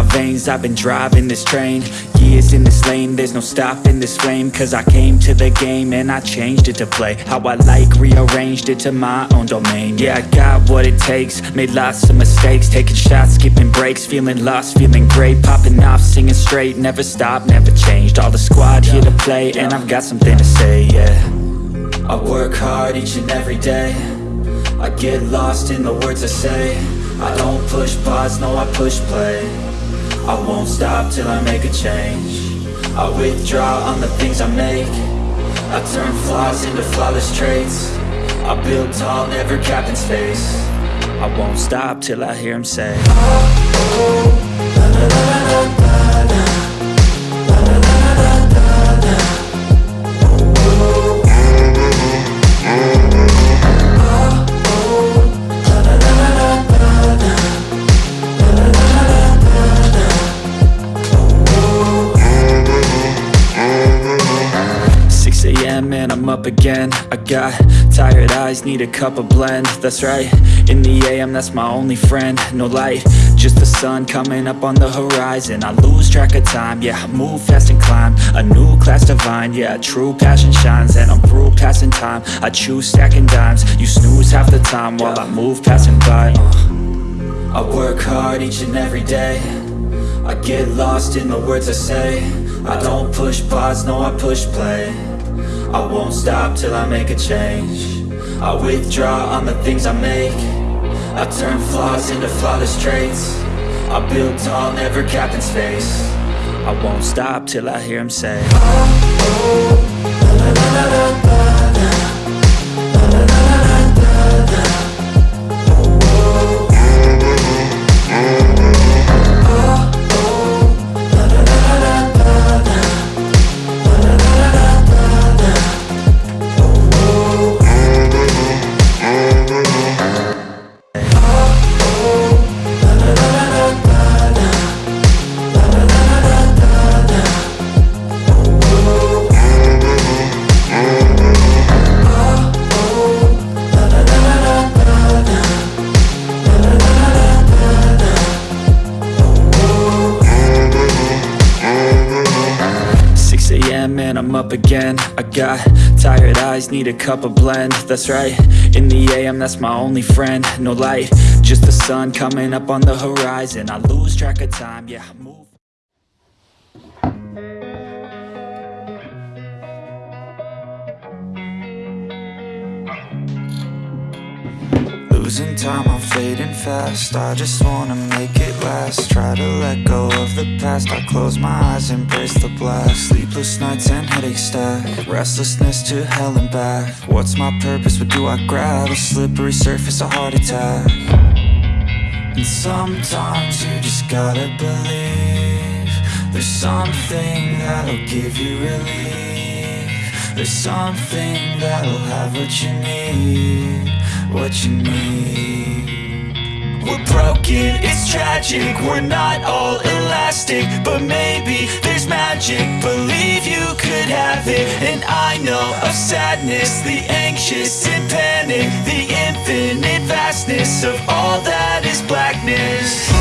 lanes I've been driving this train. Years in this lane There's no stopping this flame. Cause I came to the game And I changed it to play. How I like Rearranged it to my own domain. Yeah, I got what it takes. Made lots of mistakes. Taking shots, skipping breaks. Feeling lost, feeling great. Popping off, singing straight. Never stopped, never changed. All the squad here to play And I've got something to say, yeah. I work hard each and every day. I get lost in the words I say. I don't push pause, no I push play I won't stop till I make a change. I withdraw on the things I make. I turn flaws into flawless traits. I build tall, never capped in space. I won't stop till I hear him say oh, oh, again. I got tired eyes, need a cup of blend. That's right, in the AM, that's my only friend. No light, just the sun coming up on the horizon. I lose track of time, yeah, I move fast and climb. A new class divine, yeah, true passion shines. And I'm through passing time, I choose stacking dimes. You snooze half the time while I move passing by. Uh. I work hard each and every day. I get lost in the words I say. I don't push pause, no I push play I won't stop till I make a change. I withdraw on the things I make. I turn flaws into flawless traits. I build tall, never capped in space. I won't stop till I hear him say oh, oh, la, la, la, again. I got tired eyes, need a cup of blend. That's right, in the AM, that's my only friend. No light, just the sun coming up on the horizon. I lose track of time, yeah, fading fast. I just wanna make it last. Try to let go of the past. I close my eyes, embrace the blast. Sleepless nights and headaches stack. Restlessness to hell and back. What's my purpose, what do I grab? A slippery surface, a heart attack. And sometimes you just gotta believe There's something that'll give you relief. There's something that'll have what you need what you need We're broken, it's tragic. We're not all elastic But maybe there's magic. Believe you could have it. And I know of sadness The anxious and panic The infinite vastness Of all that is blackness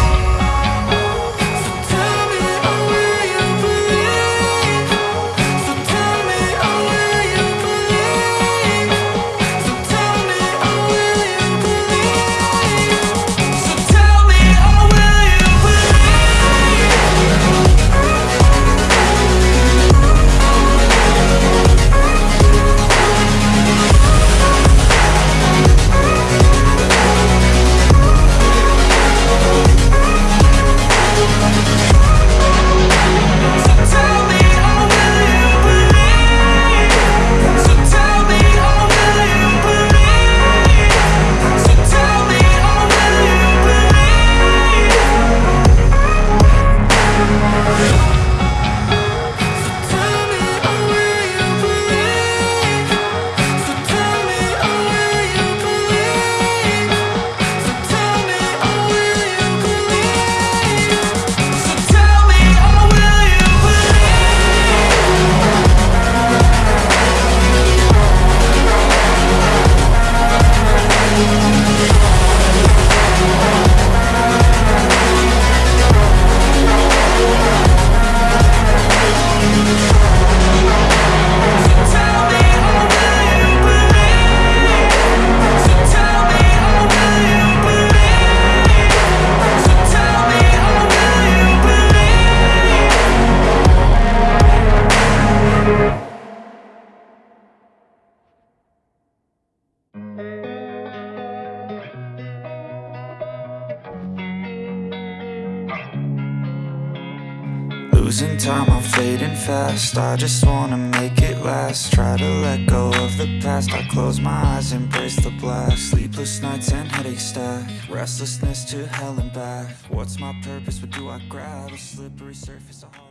losing time, I'm fading fast. I just wanna make it last. Try to let go of the past. I close my eyes, embrace the blast. Sleepless nights and headaches stack. Restlessness to hell and back. What's my purpose, what do I grab? A slippery surface, a hard